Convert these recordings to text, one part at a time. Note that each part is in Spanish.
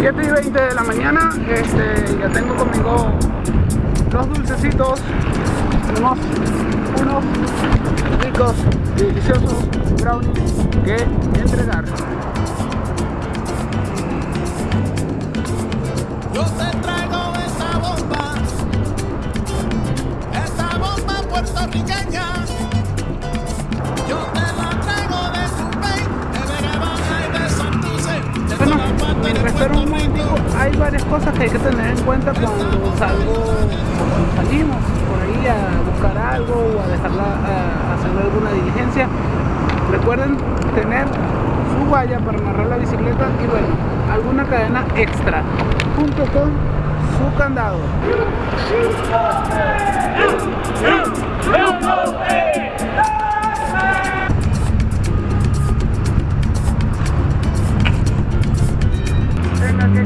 7 y 20 de la mañana, este, ya tengo conmigo los dulcecitos, tenemos unos ricos deliciosos brownies que entregar. Cosas que hay que tener en cuenta cuando salgo cuando salimos por ahí a buscar algo o a dejarla a hacer alguna diligencia. Recuerden tener su guaya para amarrar la bicicleta y bueno, alguna cadena extra junto con su candado.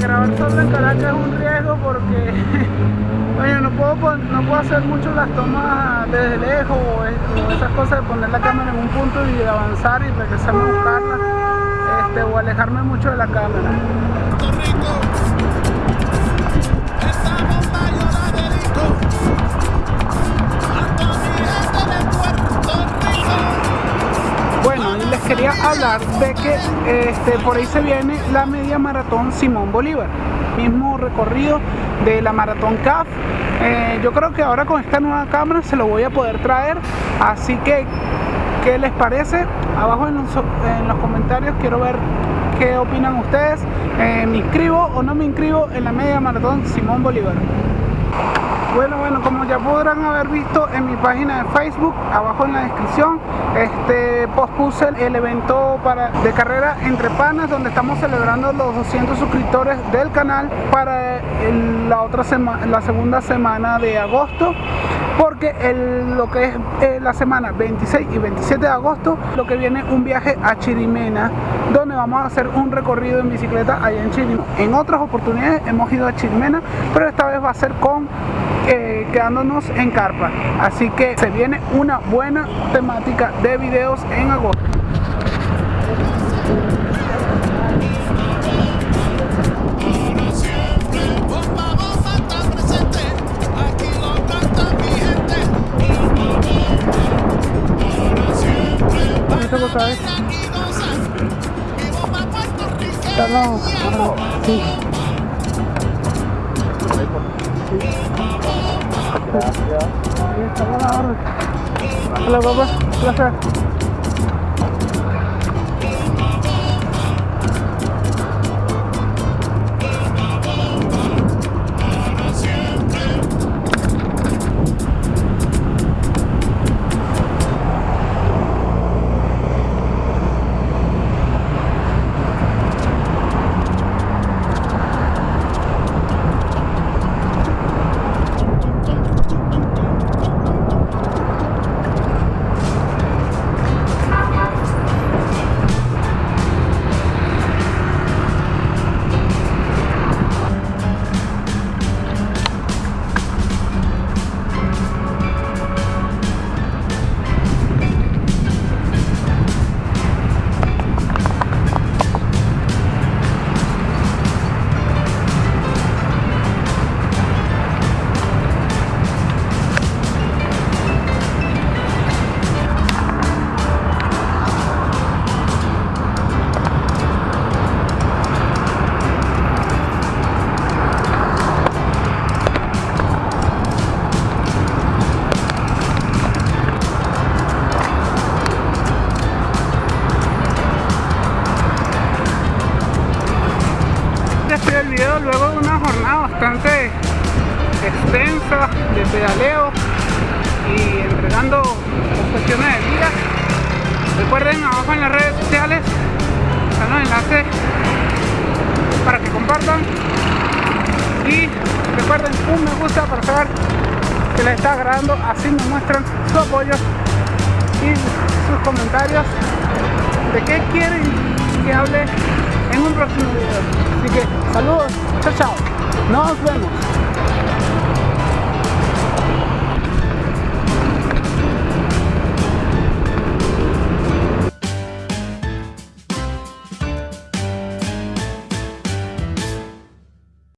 Grabar solo en Caracas es un riesgo porque oye, no, puedo, no puedo hacer mucho las tomas desde lejos o esas cosas de poner la cámara en un punto y avanzar y regresarme a buscarla este, o alejarme mucho de la cámara. Quería hablar de que este, por ahí se viene la media maratón Simón Bolívar, mismo recorrido de la maratón CAF. Eh, yo creo que ahora con esta nueva cámara se lo voy a poder traer, así que, ¿qué les parece? Abajo en los, en los comentarios quiero ver qué opinan ustedes. Eh, ¿Me inscribo o no me inscribo en la media maratón Simón Bolívar? Bueno, bueno, como ya podrán haber visto en mi página de Facebook, abajo en la descripción, este pospuse el evento de carrera entre panas, donde estamos celebrando los 200 suscriptores del canal para la otra semana, la segunda semana de agosto, porque lo que es eh, la semana 26 y 27 de agosto, lo que viene un viaje a Chirimena, donde vamos a hacer un recorrido en bicicleta allá en Chirimena. En otras oportunidades hemos ido a Chirimena, pero esta vez va a ser con eh, quedándonos en carpa. Así que se viene una buena temática de videos en agosto. Ahí está la Este el video luego de una jornada bastante extensa de pedaleo y entregando cuestiones de vida. Recuerden abajo en las redes sociales están los enlaces para que compartan y recuerden un me gusta para saber que les está agradando, así me muestran su apoyo y sus comentarios de qué quieren que hable próximo video. Así que saludos, chao chao, nos vemos.